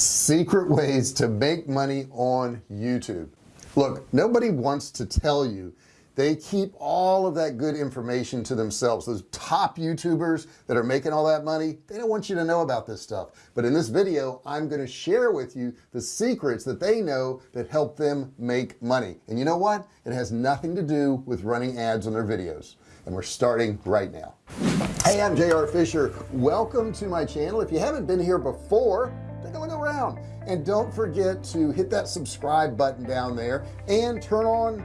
secret ways to make money on YouTube. Look nobody wants to tell you. They keep all of that good information to themselves. Those top youtubers that are making all that money they don't want you to know about this stuff. But in this video I'm going to share with you the secrets that they know that help them make money. And you know what? It has nothing to do with running ads on their videos. And we're starting right now. Hey I'm JR Fisher. Welcome to my channel. If you haven't been here before a look around. And don't forget to hit that subscribe button down there and turn on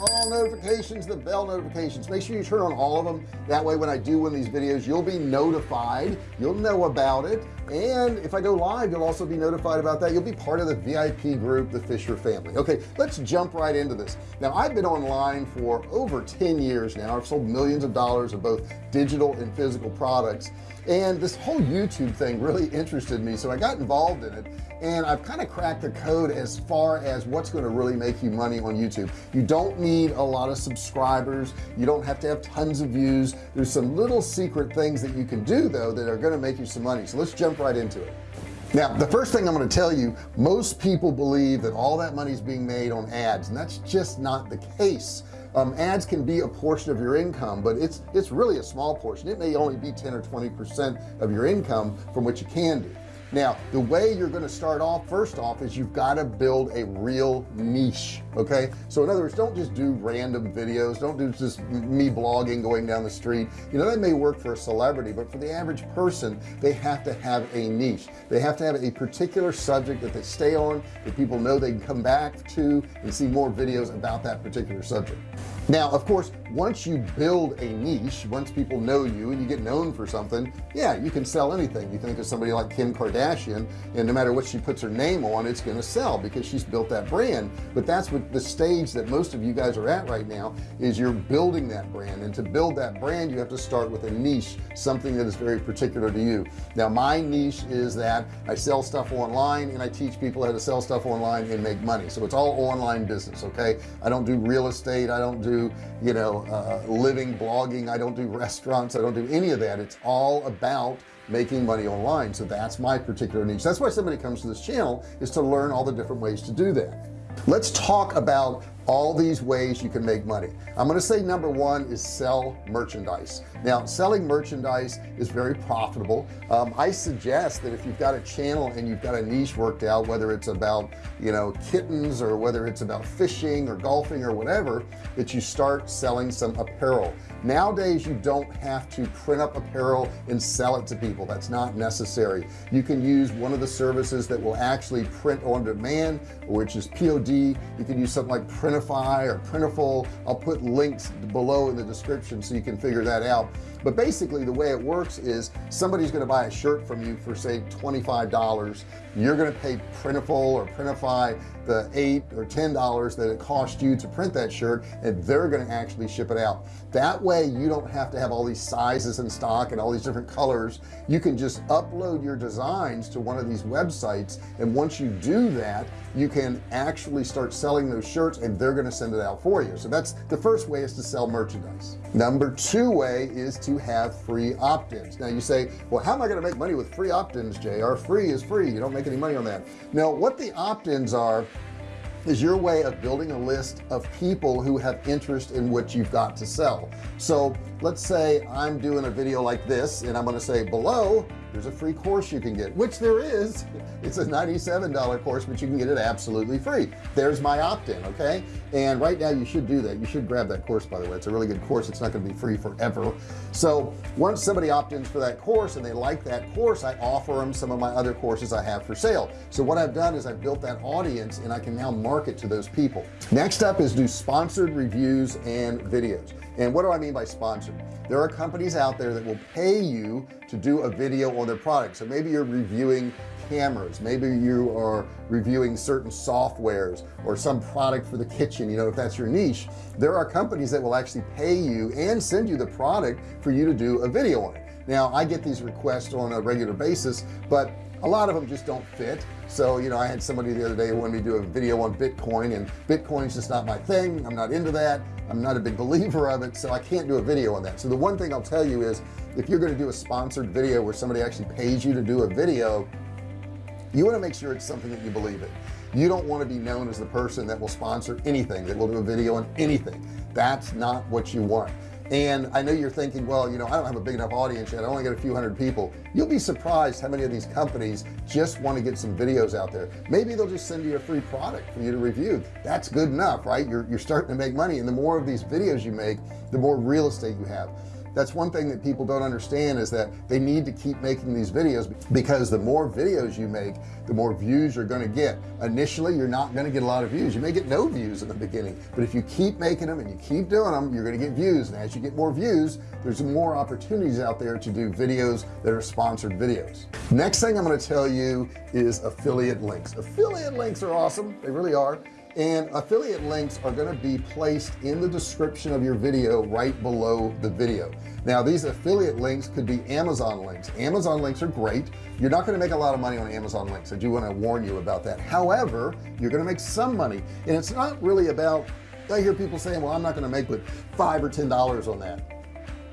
all notifications the bell notifications. Make sure you turn on all of them. That way when I do one of these videos you'll be notified. You'll know about it. And if I go live you'll also be notified about that. You'll be part of the VIP group the Fisher family. Okay let's jump right into this. Now I've been online for over 10 years now. I've sold millions of dollars of both digital and physical products and this whole YouTube thing really interested me so I got involved in it. And I've kind of cracked the code as far as what's going to really make you money on YouTube. You don't need a lot of subscribers. You don't have to have tons of views. There's some little secret things that you can do though that are going to make you some money. So let's jump right into it. Now the first thing I'm going to tell you most people believe that all that money is being made on ads and that's just not the case um, ads can be a portion of your income but it's it's really a small portion. It may only be 10 or 20 percent of your income from what you can do now the way you're going to start off first off is you've got to build a real niche okay? So in other words don't just do random videos. Don't do just me vlogging going down the street. You know that may work for a celebrity but for the average person they have to have a niche. They have to have a particular subject that they stay on that people know they can come back to and see more videos about that particular subject now of course once you build a niche once people know you and you get known for something yeah you can sell anything. You think of somebody like Kim Kardashian and no matter what she puts her name on it's going to sell because she's built that brand. But that's what the stage that most of you guys are at right now is you're building that brand. And to build that brand you have to start with a niche something that is very particular to you. Now my niche is that I sell stuff online and I teach people how to sell stuff online and make money. So it's all online business okay? I don't do real estate. I don't do you know uh, living blogging. I don't do restaurants. I don't do any of that. It's all about making money online. So that's my particular niche. That's why somebody comes to this channel is to learn all the different ways to do that. Let's talk about all these ways you can make money. I'm going to say number one is sell merchandise. Now selling merchandise is very profitable. Um, I suggest that if you've got a channel and you've got a niche worked out whether it's about you know kittens or whether it's about fishing or golfing or whatever that you start selling some apparel nowadays you don't have to print up apparel and sell it to people. That's not necessary. You can use one of the services that will actually print on demand which is POD you can use something like Printify or Printful. I'll put links below in the description so you can figure that out but basically the way it works is somebody's going to buy a shirt from you for say $25 you're going to pay Printful or Printify the eight or ten dollars that it cost you to print that shirt and they're going to actually ship it out. That way you don't have to have all these sizes in stock and all these different colors. You can just upload your designs to one of these websites and once you do that you can actually start selling those shirts and they're going to send it out for you. So that's the first way is to sell merchandise. Number two way is to have free opt-ins. Now you say well how am I going to make money with free opt-ins JR free is free. You don't make any money on that. Now what the opt-ins are is your way of building a list of people who have interest in what you've got to sell. So let's say I'm doing a video like this and I'm going to say below there's a free course you can get which there is. It's a $97 course but you can get it absolutely free. There's my opt-in okay? And right now you should do that. You should grab that course by the way. It's a really good course. It's not going to be free forever. So once somebody opt-ins for that course and they like that course I offer them some of my other courses I have for sale. So what I've done is I've built that audience and I can now market to those people. Next up is do sponsored reviews and videos. And what do I mean by sponsored? There are companies out there that will pay you to do a video their product so maybe you're reviewing cameras. Maybe you are reviewing certain softwares or some product for the kitchen you know if that's your niche. There are companies that will actually pay you and send you the product for you to do a video on it. Now I get these requests on a regular basis but a lot of them just don't fit. So you know I had somebody the other day who wanted me to do a video on Bitcoin and Bitcoin's just not my thing. I'm not into that I'm not a big believer of it so I can't do a video on that. So the one thing I'll tell you is if you're going to do a sponsored video where somebody actually pays you to do a video you want to make sure it's something that you believe in. You don't want to be known as the person that will sponsor anything that will do a video on anything. That's not what you want and I know you're thinking well you know I don't have a big enough audience yet. I only get a few hundred people. You'll be surprised how many of these companies just want to get some videos out there. Maybe they'll just send you a free product for you to review. That's good enough right? You're, you're starting to make money. And the more of these videos you make the more real estate you have that's one thing that people don't understand is that they need to keep making these videos because the more videos you make the more views you're going to get. Initially you're not going to get a lot of views. You may get no views in the beginning but if you keep making them and you keep doing them you're going to get views. And as you get more views there's more opportunities out there to do videos that are sponsored videos. Next thing I'm going to tell you is affiliate links. Affiliate links are awesome. They really are and affiliate links are going to be placed in the description of your video right below the video. Now these affiliate links could be Amazon links. Amazon links are great. You're not going to make a lot of money on Amazon links. I do want to warn you about that. However you're going to make some money. And it's not really about I hear people saying well I'm not going to make but five or ten dollars on that.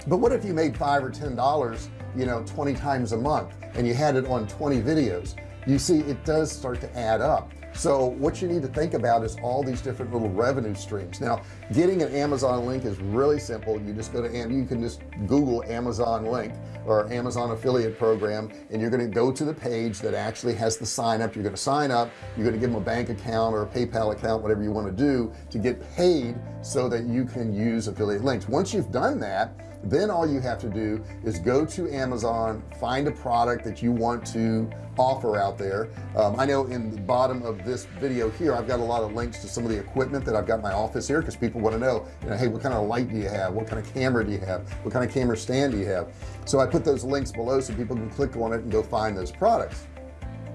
But what if you made five or ten dollars you know 20 times a month and you had it on 20 videos? You see it does start to add up so what you need to think about is all these different little revenue streams. Now getting an Amazon link is really simple. You just go to and you can just google Amazon link or Amazon affiliate program and you're going to go to the page that actually has the sign up. You're going to sign up you're going to give them a bank account or a PayPal account whatever you want to do to get paid so that you can use affiliate links. Once you've done that then all you have to do is go to Amazon find a product that you want to offer out there. Um, I know in the bottom of this video here I've got a lot of links to some of the equipment that I've got in my office here because people want to know you know hey what kind of light do you have? What kind of camera do you have? What kind of camera stand do you have? So I put those links below so people can click on it and go find those products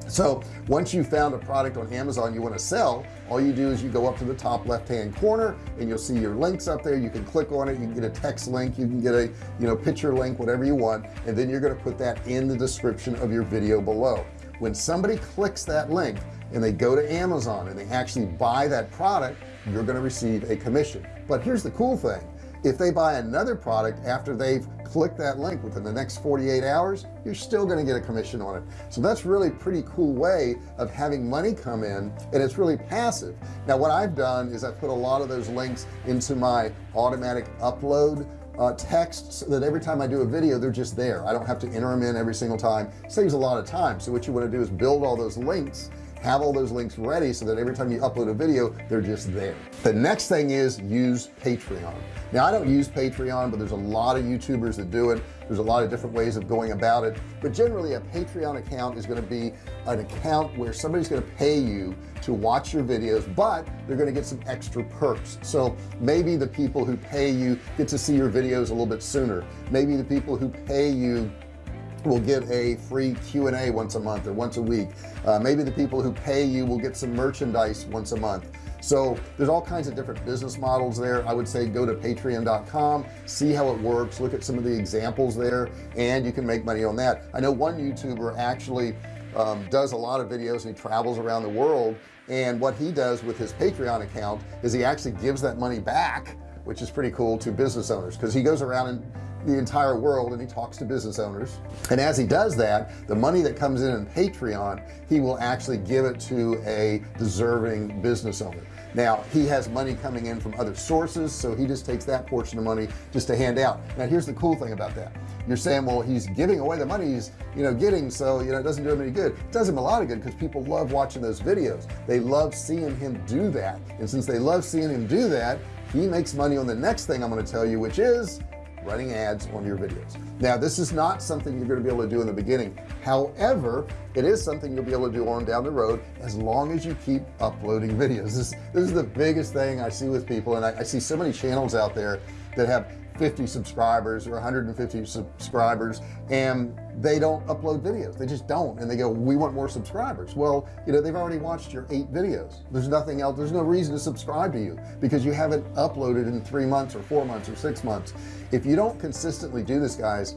so once you found a product on Amazon you want to sell all you do is you go up to the top left hand corner and you'll see your links up there. You can click on it you can get a text link you can get a you know picture link whatever you want and then you're going to put that in the description of your video below. When somebody clicks that link and they go to Amazon and they actually buy that product you're going to receive a commission. But here's the cool thing. If they buy another product after they've clicked that link within the next 48 hours you're still going to get a commission on it. So that's really pretty cool way of having money come in and it's really passive. Now what I've done is I put a lot of those links into my automatic upload uh, text so that every time I do a video they're just there. I don't have to enter them in every single time. Saves a lot of time. So what you want to do is build all those links have all those links ready so that every time you upload a video they're just there. The next thing is use Patreon. Now I don't use Patreon but there's a lot of youtubers that do it. There's a lot of different ways of going about it. But generally a Patreon account is going to be an account where somebody's going to pay you to watch your videos but they're going to get some extra perks. So maybe the people who pay you get to see your videos a little bit sooner. Maybe the people who pay you will get a free Q&A once a month or once a week. Uh, maybe the people who pay you will get some merchandise once a month. So there's all kinds of different business models there. I would say go to patreon.com see how it works look at some of the examples there and you can make money on that. I know one YouTuber actually um, does a lot of videos and he travels around the world and what he does with his Patreon account is he actually gives that money back which is pretty cool to business owners because he goes around and the entire world and he talks to business owners. And as he does that the money that comes in in Patreon he will actually give it to a deserving business owner. Now he has money coming in from other sources so he just takes that portion of money just to hand out. Now here's the cool thing about that. You're saying well he's giving away the money he's you know getting so you know it doesn't do him any good. It does him a lot of good because people love watching those videos. They love seeing him do that. And since they love seeing him do that he makes money on the next thing I'm going to tell you which is running ads on your videos. Now this is not something you're going to be able to do in the beginning. However it is something you'll be able to do on down the road as long as you keep uploading videos. This, this is the biggest thing I see with people and I, I see so many channels out there that have 50 subscribers or 150 subscribers and they don't upload videos. They just don't and they go we want more subscribers. Well you know they've already watched your eight videos. There's nothing else there's no reason to subscribe to you because you haven't uploaded in three months or four months or six months. If you don't consistently do this guys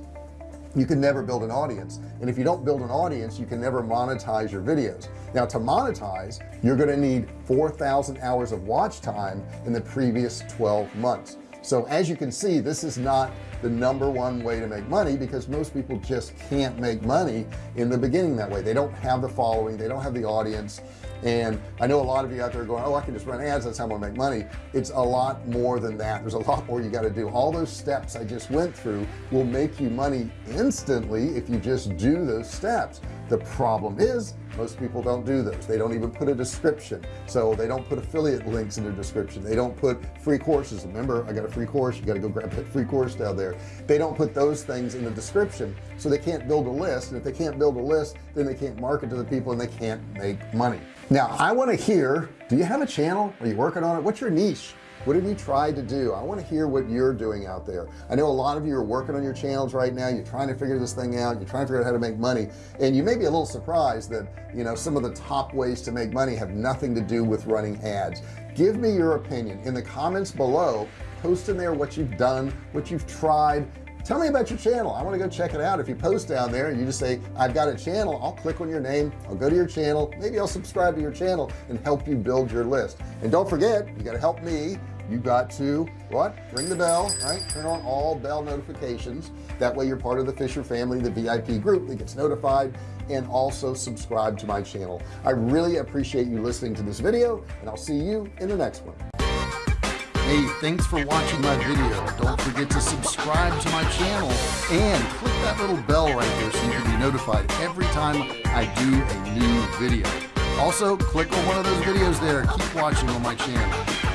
you can never build an audience and if you don't build an audience you can never monetize your videos. Now to monetize you're going to need 4,000 hours of watch time in the previous 12 months so as you can see this is not the number one way to make money because most people just can't make money in the beginning that way. They don't have the following they don't have the audience. And I know a lot of you out there going oh I can just run ads that's how I'm gonna make money. It's a lot more than that. There's a lot more you got to do. All those steps I just went through will make you money instantly if you just do those steps the problem is most people don't do those. They don't even put a description. So they don't put affiliate links in their description. They don't put free courses. Remember I got a free course. You got to go grab that free course down there. They don't put those things in the description so they can't build a list. And if they can't build a list then they can't market to the people and they can't make money. Now I want to hear do you have a channel? Are you working on it? What's your niche what have you tried to do? I want to hear what you're doing out there. I know a lot of you are working on your channels right now. You're trying to figure this thing out. You're trying to figure out how to make money. And you may be a little surprised that you know some of the top ways to make money have nothing to do with running ads. Give me your opinion. In the comments below post in there what you've done what you've tried tell me about your channel. I want to go check it out. If you post down there and you just say I've got a channel I'll click on your name I'll go to your channel maybe I'll subscribe to your channel and help you build your list. And don't forget you got to help me. You got to what? Ring the bell right? Turn on all bell notifications. That way you're part of the Fisher family the VIP group that gets notified and also subscribe to my channel. I really appreciate you listening to this video and I'll see you in the next one hey thanks for watching my video. Don't forget to subscribe to my channel and click that little bell right there so you can be notified every time I do a new video. Also click on one of those videos there. Keep watching on my channel